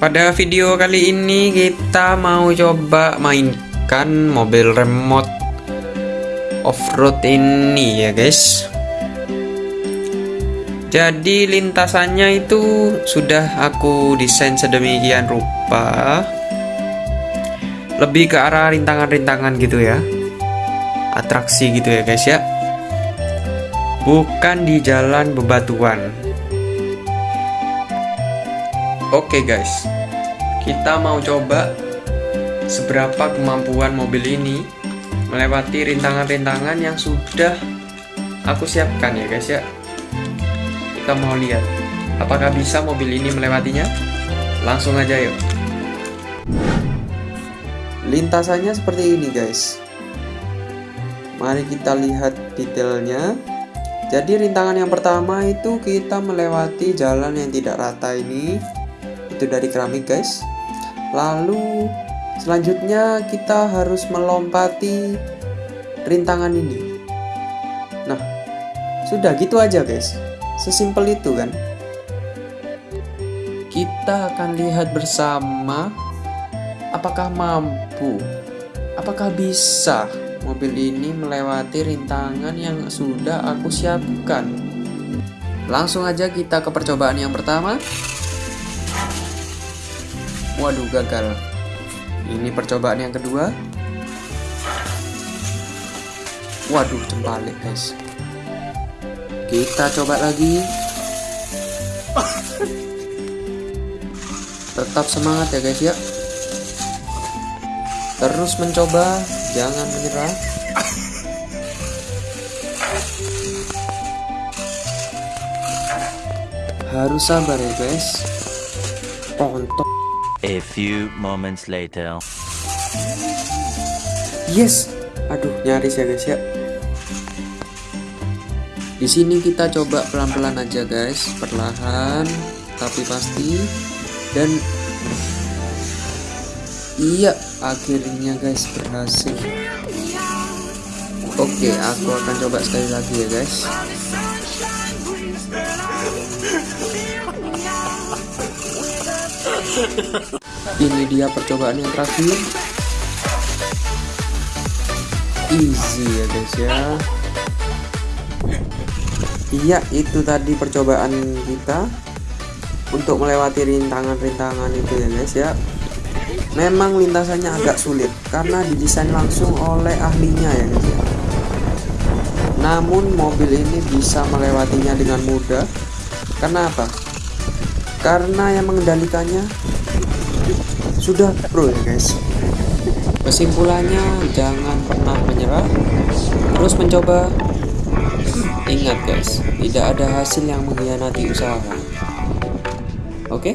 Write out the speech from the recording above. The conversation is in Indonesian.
Pada video kali ini kita mau coba mainkan mobil remote off-road ini ya guys. Jadi lintasannya itu sudah aku desain sedemikian rupa. Lebih ke arah rintangan-rintangan gitu ya. Atraksi gitu ya guys ya. Bukan di jalan bebatuan Oke guys, kita mau coba seberapa kemampuan mobil ini melewati rintangan-rintangan yang sudah aku siapkan ya guys ya. Kita mau lihat apakah bisa mobil ini melewatinya. Langsung aja yuk. Lintasannya seperti ini guys. Mari kita lihat detailnya. Jadi rintangan yang pertama itu kita melewati jalan yang tidak rata ini itu dari keramik guys. Lalu selanjutnya kita harus melompati rintangan ini. Nah sudah gitu aja guys. Sesimpel itu kan? Kita akan lihat bersama apakah mampu apakah bisa mobil ini melewati rintangan yang sudah aku siapkan. Langsung aja kita ke percobaan yang pertama Waduh gagal. Ini percobaan yang kedua. Waduh cempalik guys. Kita coba lagi. Tetap semangat ya guys ya. Terus mencoba Jangan menyerah. Harus sabar ya guys. Pontok A few moments later. Yes. Aduh, nyaris ya guys ya. Di sini kita coba pelan-pelan aja guys, perlahan tapi pasti dan iya akhirnya guys berhasil. Oke, aku akan coba sekali lagi ya guys. Ini dia percobaan yang terakhir. Easy ya guys ya. Iya, itu tadi percobaan kita untuk melewati rintangan-rintangan itu ya guys ya. Memang lintasannya agak sulit karena didesain langsung oleh ahlinya ya guys ya. Namun mobil ini bisa melewatinya dengan mudah. Karena apa? Karena yang mengendalikannya sudah pro ya guys. Kesimpulannya jangan pernah menyerah. Terus mencoba. Ingat guys tidak ada hasil yang mengkhianati usaha. Oke? okay?